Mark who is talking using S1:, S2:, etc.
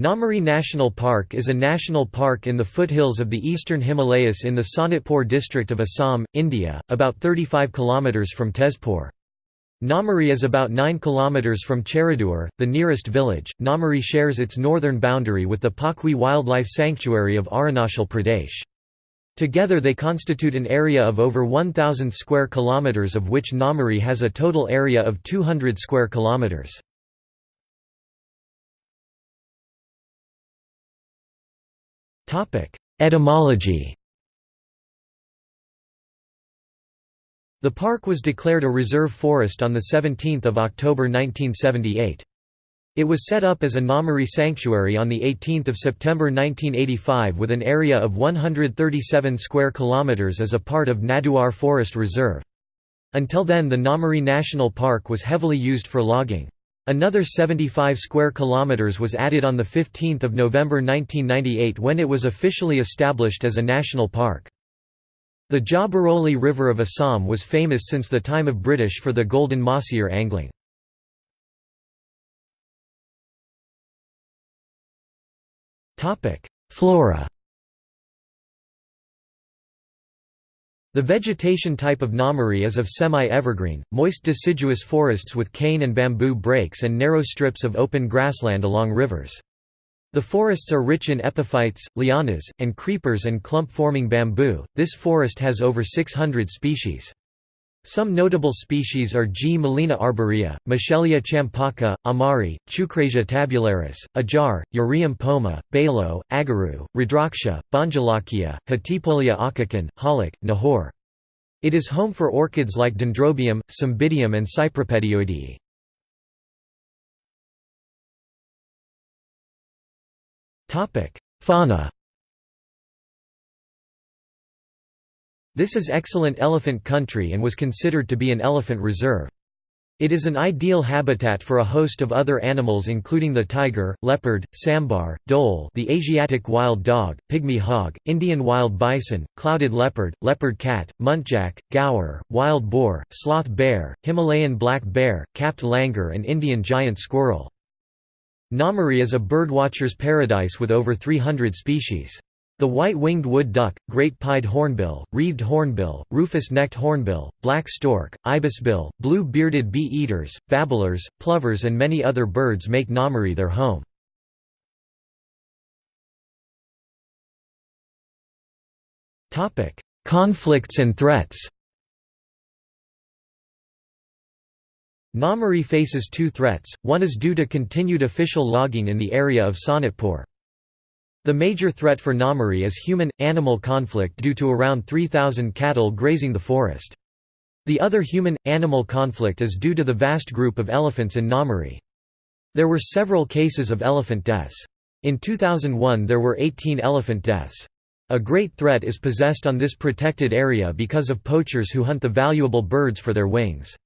S1: Nameri National Park is a national park in the foothills of the eastern Himalayas in the Sonitpur district of Assam, India, about 35 km from Tezpur. Nameri is about 9 km from Chariduar, the nearest village. Nameri shares its northern boundary with the Pakhui Wildlife Sanctuary of Arunachal Pradesh. Together they constitute an area of over 1000 square kilometers of which Nameri has a total area of 200 square kilometers. Etymology The park was declared a reserve forest on 17 October 1978. It was set up as a Nameri sanctuary on 18 September 1985 with an area of 137 square kilometers as a part of Naduar Forest Reserve. Until then the Nameri National Park was heavily used for logging. Another 75 square kilometers was added on the 15th of November 1998 when it was officially established as a national park. The Jia Bhoroli River of Assam was famous since the time of British for the golden mahseer angling. Flora The vegetation type of Nameri is of semi-evergreen, moist deciduous forests with cane and bamboo breaks and narrow strips of open grassland along rivers. The forests are rich in epiphytes, lianas, and creepers and clump-forming bamboo. This forest has over 600 species. Some notable species are Gmelina arborea, Michelia champaca, amari, Chukrasia tabularis, ajar, Ureum poma, balo, agaru, rudraksha, bonjalakia, Hatipolia akakan, halik, nahor. It is home for orchids like Dendrobium, Cymbidium and Cypripedioideae. Fauna This is excellent elephant country and was considered to be an elephant reserve. It is an ideal habitat for a host of other animals including the tiger, leopard, sambar, dhole the Asiatic wild dog, pygmy hog, Indian wild bison, clouded leopard, leopard cat, muntjac, gaur, wild boar, sloth bear, Himalayan black bear, capped langur and Indian giant squirrel. Nameri is a birdwatcher's paradise with over 300 species. The white-winged wood duck, great-pied hornbill, wreathed hornbill, rufous-necked hornbill, black stork, ibisbill, blue-bearded bee-eaters, babblers, plovers and many other birds make Nameri their home. Conflicts and threats Nameri faces two threats, one is due to continued official logging in the area of Sonitpur. The major threat for Nameri is human-animal conflict due to around 3,000 cattle grazing the forest. The other human-animal conflict is due to the vast group of elephants in Nameri. There were several cases of elephant deaths. In 2001 there were 18 elephant deaths. A great threat is possessed on this protected area because of poachers who hunt the valuable birds for their wings.